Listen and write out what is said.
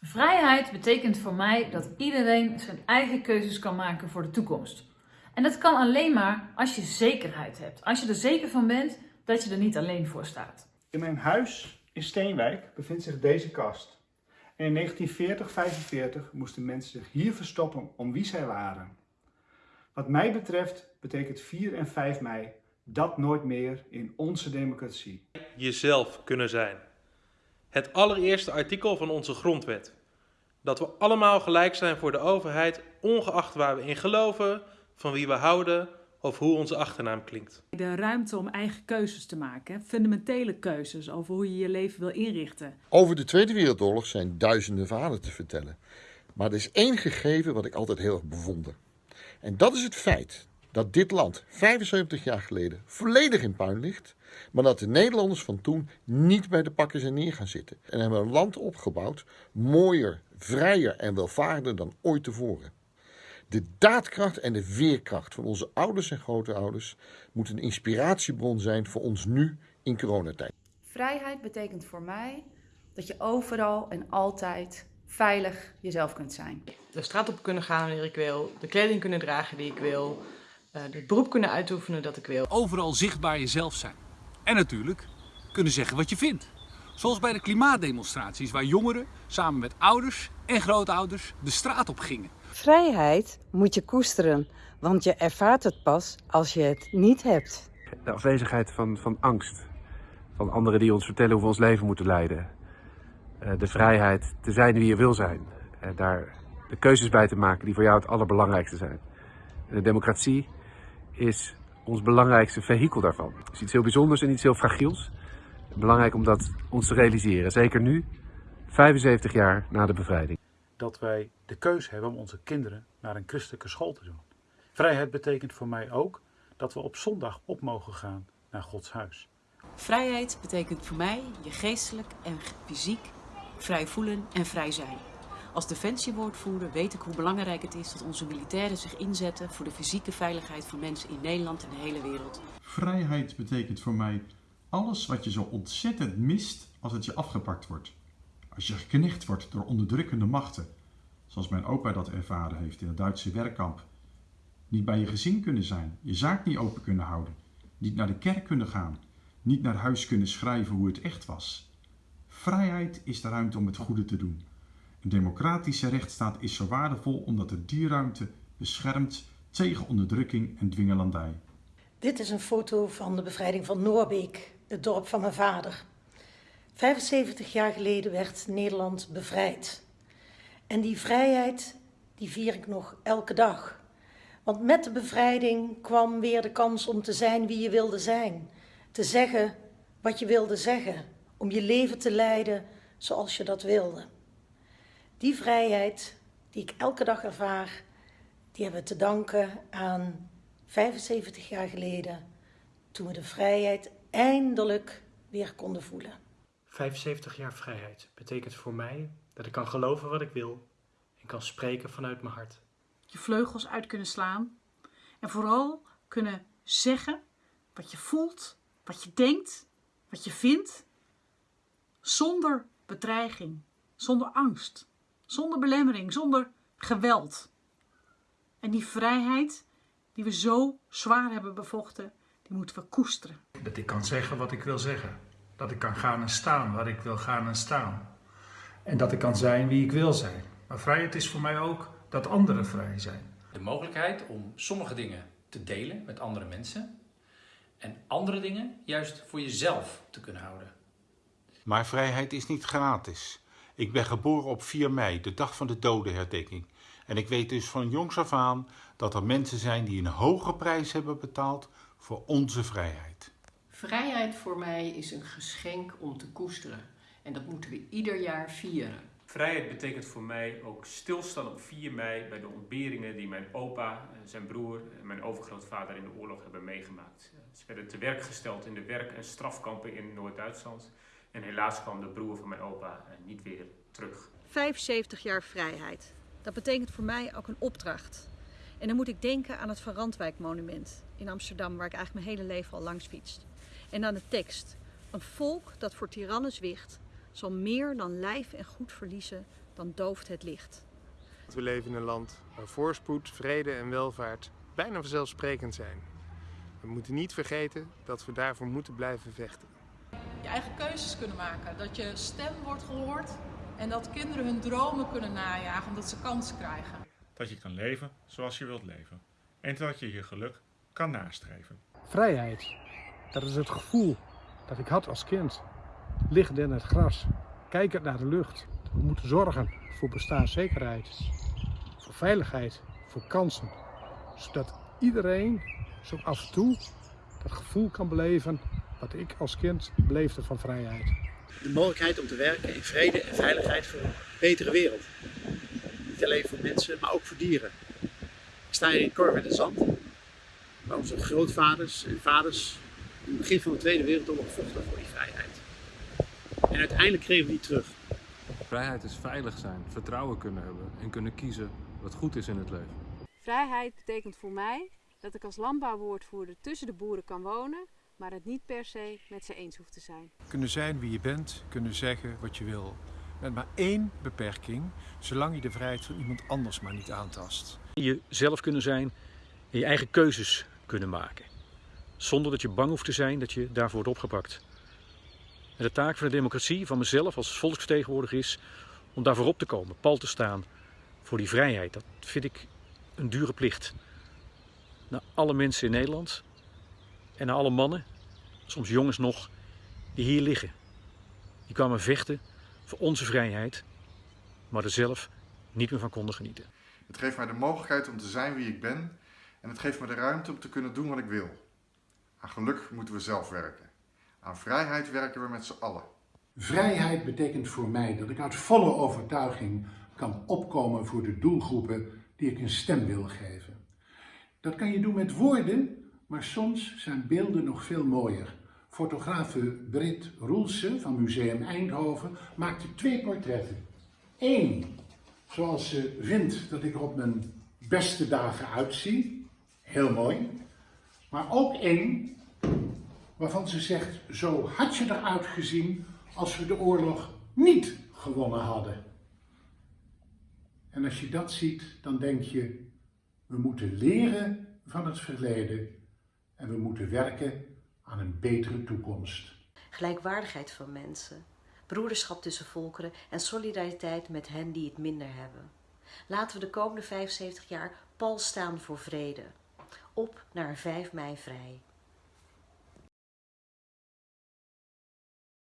Vrijheid betekent voor mij dat iedereen zijn eigen keuzes kan maken voor de toekomst. En dat kan alleen maar als je zekerheid hebt. Als je er zeker van bent dat je er niet alleen voor staat. In mijn huis in Steenwijk bevindt zich deze kast. En in 1940-45 moesten mensen zich hier verstoppen om wie zij waren. Wat mij betreft betekent 4 en 5 mei dat nooit meer in onze democratie. Jezelf kunnen zijn. Het allereerste artikel van onze grondwet. Dat we allemaal gelijk zijn voor de overheid, ongeacht waar we in geloven, van wie we houden of hoe onze achternaam klinkt. De ruimte om eigen keuzes te maken, fundamentele keuzes over hoe je je leven wil inrichten. Over de Tweede Wereldoorlog zijn duizenden verhalen te vertellen. Maar er is één gegeven wat ik altijd heel erg bewonder. En dat is het feit dat dit land 75 jaar geleden volledig in puin ligt, maar dat de Nederlanders van toen niet bij de pakken zijn neer gaan zitten. En hebben een land opgebouwd, mooier, vrijer en welvarender dan ooit tevoren. De daadkracht en de veerkracht van onze ouders en grootouders moet een inspiratiebron zijn voor ons nu in coronatijd. Vrijheid betekent voor mij dat je overal en altijd veilig jezelf kunt zijn. De straat op kunnen gaan wanneer ik wil, de kleding kunnen dragen die ik wil, eh, het beroep kunnen uitoefenen dat ik wil. Overal zichtbaar jezelf zijn. En natuurlijk kunnen zeggen wat je vindt. Zoals bij de klimaatdemonstraties waar jongeren samen met ouders en grootouders de straat op gingen. Vrijheid moet je koesteren, want je ervaart het pas als je het niet hebt. De afwezigheid van, van angst. Van anderen die ons vertellen hoe we ons leven moeten leiden. Eh, de vrijheid te zijn wie je wil zijn. En daar de keuzes bij te maken die voor jou het allerbelangrijkste zijn. de democratie is ons belangrijkste vehikel daarvan. Het is iets heel bijzonders en iets heel fragiels. Belangrijk om dat ons te realiseren. Zeker nu, 75 jaar na de bevrijding. Dat wij de keus hebben om onze kinderen naar een christelijke school te doen. Vrijheid betekent voor mij ook dat we op zondag op mogen gaan naar Gods huis. Vrijheid betekent voor mij je geestelijk en fysiek vrij voelen en vrij zijn. Als defensiewoordvoerder weet ik hoe belangrijk het is dat onze militairen zich inzetten voor de fysieke veiligheid van mensen in Nederland en de hele wereld. Vrijheid betekent voor mij alles wat je zo ontzettend mist als het je afgepakt wordt. Als je geknecht wordt door onderdrukkende machten, zoals mijn opa dat ervaren heeft in het Duitse werkkamp. Niet bij je gezin kunnen zijn, je zaak niet open kunnen houden, niet naar de kerk kunnen gaan, niet naar huis kunnen schrijven hoe het echt was. Vrijheid is de ruimte om het goede te doen. Een democratische rechtsstaat is zo waardevol omdat het die ruimte beschermt tegen onderdrukking en dwingelandij. Dit is een foto van de bevrijding van Noorbeek, het dorp van mijn vader. 75 jaar geleden werd Nederland bevrijd. En die vrijheid, die vier ik nog elke dag. Want met de bevrijding kwam weer de kans om te zijn wie je wilde zijn. Te zeggen wat je wilde zeggen. Om je leven te leiden zoals je dat wilde. Die vrijheid die ik elke dag ervaar, die hebben we te danken aan 75 jaar geleden, toen we de vrijheid eindelijk weer konden voelen. 75 jaar vrijheid betekent voor mij dat ik kan geloven wat ik wil en kan spreken vanuit mijn hart. Je vleugels uit kunnen slaan en vooral kunnen zeggen wat je voelt, wat je denkt, wat je vindt, zonder bedreiging, zonder angst. Zonder belemmering, zonder geweld. En die vrijheid die we zo zwaar hebben bevochten, die moeten we koesteren. Dat ik kan zeggen wat ik wil zeggen. Dat ik kan gaan en staan waar ik wil gaan en staan. En dat ik kan zijn wie ik wil zijn. Maar vrijheid is voor mij ook dat anderen vrij zijn. De mogelijkheid om sommige dingen te delen met andere mensen. En andere dingen juist voor jezelf te kunnen houden. Maar vrijheid is niet gratis. Ik ben geboren op 4 mei, de dag van de dodenherdenking. En ik weet dus van jongs af aan dat er mensen zijn die een hoge prijs hebben betaald voor onze vrijheid. Vrijheid voor mij is een geschenk om te koesteren. En dat moeten we ieder jaar vieren. Vrijheid betekent voor mij ook stilstaan op 4 mei bij de ontberingen die mijn opa, zijn broer en mijn overgrootvader in de oorlog hebben meegemaakt. Ze werden te werk gesteld in de werk- en strafkampen in Noord-Duitsland. En helaas kwam de broer van mijn opa niet weer terug. 75 jaar vrijheid. Dat betekent voor mij ook een opdracht. En dan moet ik denken aan het Van Randwijk monument in Amsterdam, waar ik eigenlijk mijn hele leven al langs fietst. En aan de tekst. Een volk dat voor tirannen zwicht, zal meer dan lijf en goed verliezen dan dooft het licht. We leven in een land waar voorspoed, vrede en welvaart bijna vanzelfsprekend zijn. We moeten niet vergeten dat we daarvoor moeten blijven vechten. Je eigen keuzes kunnen maken, dat je stem wordt gehoord en dat kinderen hun dromen kunnen najagen omdat ze kansen krijgen. Dat je kan leven zoals je wilt leven en dat je je geluk kan nastreven. Vrijheid, dat is het gevoel dat ik had als kind. Liggend in het gras, kijkend naar de lucht. We moeten zorgen voor bestaanszekerheid, voor veiligheid, voor kansen. Zodat iedereen zo af en toe dat gevoel kan beleven wat ik als kind beleefde van vrijheid. De mogelijkheid om te werken in vrede en veiligheid voor een betere wereld. Niet alleen voor mensen, maar ook voor dieren. Ik sta hier in in het Zand, waar onze grootvaders en vaders in het begin van de Tweede Wereldoorlog vochten voor die vrijheid. En uiteindelijk kregen we die terug. Vrijheid is veilig zijn, vertrouwen kunnen hebben en kunnen kiezen wat goed is in het leven. Vrijheid betekent voor mij dat ik als landbouwwoordvoerder tussen de boeren kan wonen, maar het niet per se met ze eens hoeft te zijn. Kunnen zijn wie je bent, kunnen zeggen wat je wil. Met maar één beperking, zolang je de vrijheid van iemand anders maar niet aantast. Jezelf kunnen zijn en je eigen keuzes kunnen maken. Zonder dat je bang hoeft te zijn dat je daarvoor wordt opgepakt. En de taak van de democratie, van mezelf als volksvertegenwoordiger is om daarvoor op te komen, pal te staan voor die vrijheid. Dat vind ik een dure plicht. Naar alle mensen in Nederland en naar alle mannen, soms jongens nog, die hier liggen. Die kwamen vechten voor onze vrijheid, maar er zelf niet meer van konden genieten. Het geeft mij de mogelijkheid om te zijn wie ik ben en het geeft me de ruimte om te kunnen doen wat ik wil. Aan geluk moeten we zelf werken. Aan vrijheid werken we met z'n allen. Vrijheid betekent voor mij dat ik uit volle overtuiging kan opkomen voor de doelgroepen die ik een stem wil geven. Dat kan je doen met woorden, maar soms zijn beelden nog veel mooier. Fotografe Britt Roelsen van Museum Eindhoven maakte twee portretten. Eén, zoals ze vindt dat ik er op mijn beste dagen uitzie. Heel mooi. Maar ook één waarvan ze zegt, zo had je eruit gezien als we de oorlog niet gewonnen hadden. En als je dat ziet, dan denk je, we moeten leren van het verleden en we moeten werken aan een betere toekomst. Gelijkwaardigheid van mensen, broederschap tussen volkeren en solidariteit met hen die het minder hebben. Laten we de komende 75 jaar pal staan voor vrede. Op naar een 5 mei vrij.